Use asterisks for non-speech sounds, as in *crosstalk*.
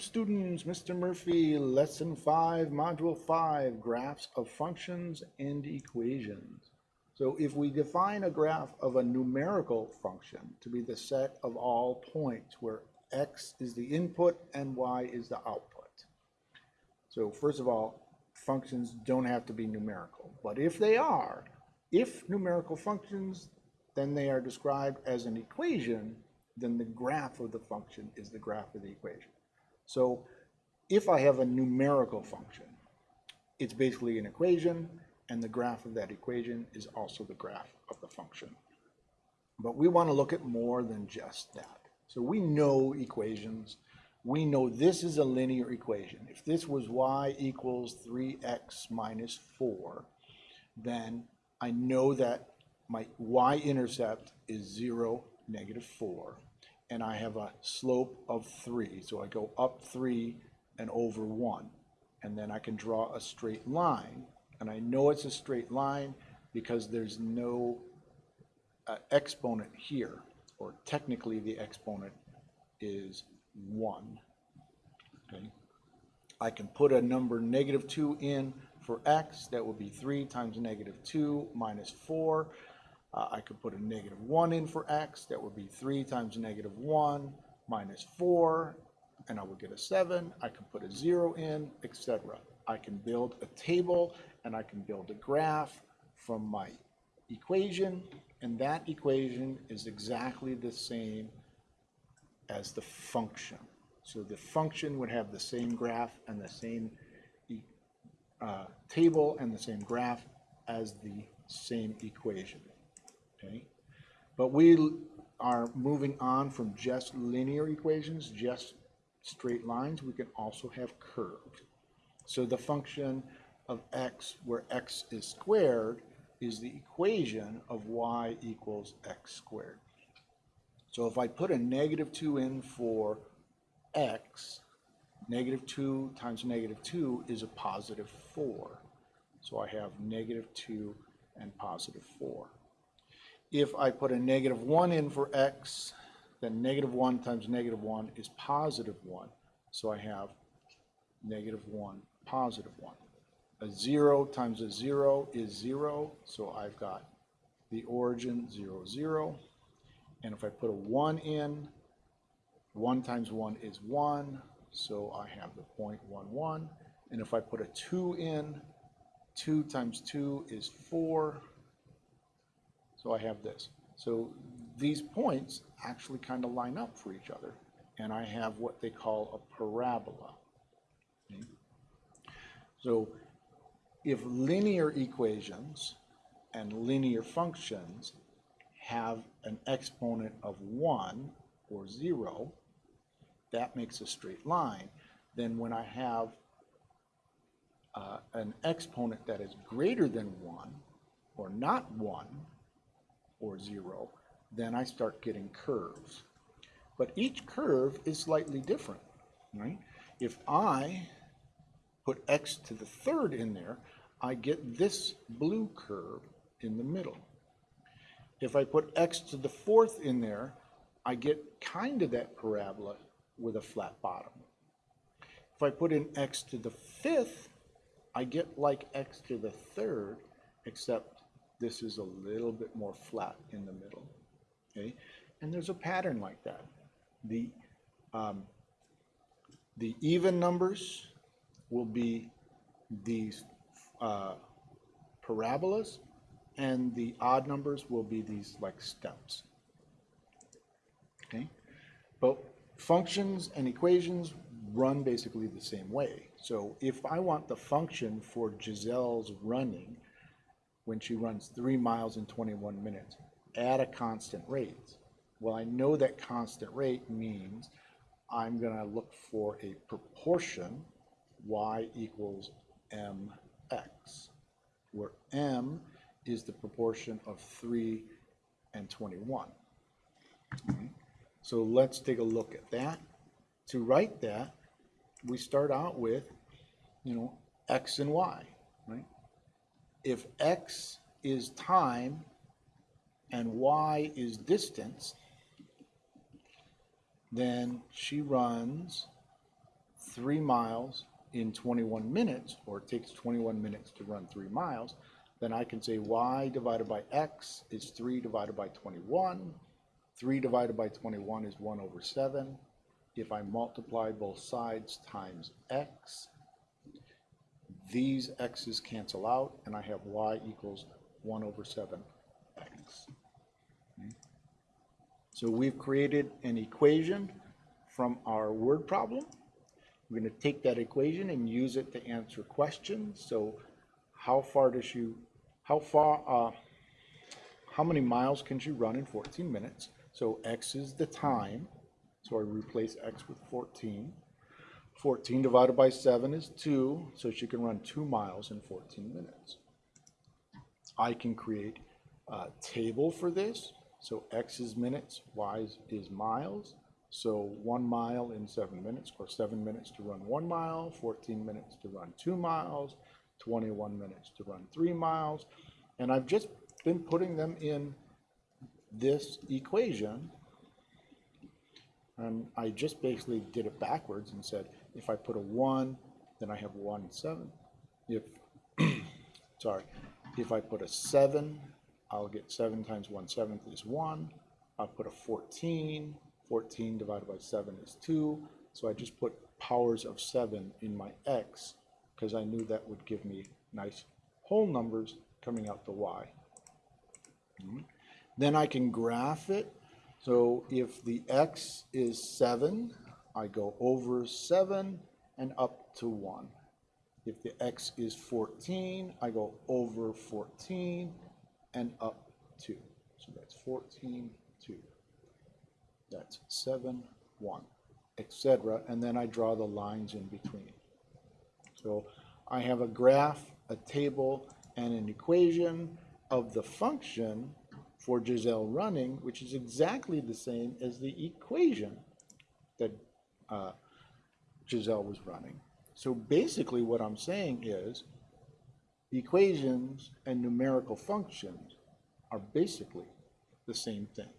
students, Mr. Murphy, lesson five, module five, graphs of functions and equations. So if we define a graph of a numerical function to be the set of all points where x is the input and y is the output. So first of all, functions don't have to be numerical, but if they are, if numerical functions, then they are described as an equation, then the graph of the function is the graph of the equation. So if I have a numerical function, it's basically an equation, and the graph of that equation is also the graph of the function. But we want to look at more than just that. So we know equations. We know this is a linear equation. If this was y equals 3x minus 4, then I know that my y-intercept is 0, negative 4, and I have a slope of 3. So I go up 3 and over 1. And then I can draw a straight line. And I know it's a straight line because there's no uh, exponent here, or technically the exponent is 1. Okay. I can put a number negative 2 in for x. That would be 3 times negative 2 minus 4. Uh, I could put a negative 1 in for x. That would be 3 times negative 1 minus 4, and I would get a 7. I can put a 0 in, etc. I can build a table, and I can build a graph from my equation, and that equation is exactly the same as the function. So the function would have the same graph and the same uh, table and the same graph as the same equation okay? But we are moving on from just linear equations, just straight lines. We can also have curved. So the function of x, where x is squared, is the equation of y equals x squared. So if I put a negative 2 in for x, negative 2 times negative 2 is a positive 4. So I have negative 2 and positive 4. If I put a negative 1 in for x, then negative 1 times negative 1 is positive 1. So I have negative 1, positive 1. A 0 times a 0 is 0, so I've got the origin 0, 0. And if I put a 1 in, 1 times 1 is 1, so I have the point 1, 1. And if I put a 2 in, 2 times 2 is 4, so I have this. So these points actually kind of line up for each other. And I have what they call a parabola. Okay? So if linear equations and linear functions have an exponent of 1 or 0, that makes a straight line. Then when I have uh, an exponent that is greater than 1 or not 1, or zero, then I start getting curves. But each curve is slightly different, right? If I put x to the third in there, I get this blue curve in the middle. If I put x to the fourth in there, I get kind of that parabola with a flat bottom. If I put in x to the fifth, I get like x to the third, except this is a little bit more flat in the middle, okay? And there's a pattern like that. The, um, the even numbers will be these uh, parabolas, and the odd numbers will be these like steps, okay? But functions and equations run basically the same way. So if I want the function for Giselle's running, when she runs three miles in 21 minutes at a constant rate. Well, I know that constant rate means I'm going to look for a proportion y equals mx, where m is the proportion of 3 and 21. Okay. So let's take a look at that. To write that, we start out with, you know, x and y, right? If x is time and y is distance, then she runs three miles in 21 minutes, or it takes 21 minutes to run three miles, then I can say y divided by x is 3 divided by 21. 3 divided by 21 is 1 over 7. If I multiply both sides times x, these x's cancel out, and I have y equals 1 over 7x. Okay. So we've created an equation from our word problem. We're going to take that equation and use it to answer questions. So how far does you, how far, uh, how many miles can she run in 14 minutes? So x is the time. So I replace x with 14. 14 divided by 7 is 2, so she can run 2 miles in 14 minutes. I can create a table for this. So x is minutes, y is- miles. So 1 mile in 7 minutes, or 7 minutes to run 1 mile, 14 minutes to run 2 miles, 21 minutes to run 3 miles. And I've just been putting them in this equation and I just basically did it backwards and said, if I put a one, then I have one seven. If, *clears throat* sorry, if I put a seven, I'll get seven times one seventh is one. I'll put a 14, 14 divided by seven is two. So I just put powers of seven in my x because I knew that would give me nice whole numbers coming out the y. Mhm. Then I can graph it. So if the x is 7, I go over 7 and up to 1. If the x is 14, I go over 14 and up 2. So that's 14, 2. That's 7, 1, etc. And then I draw the lines in between. So I have a graph, a table, and an equation of the function for Giselle running, which is exactly the same as the equation that uh, Giselle was running. So basically what I'm saying is equations and numerical functions are basically the same thing.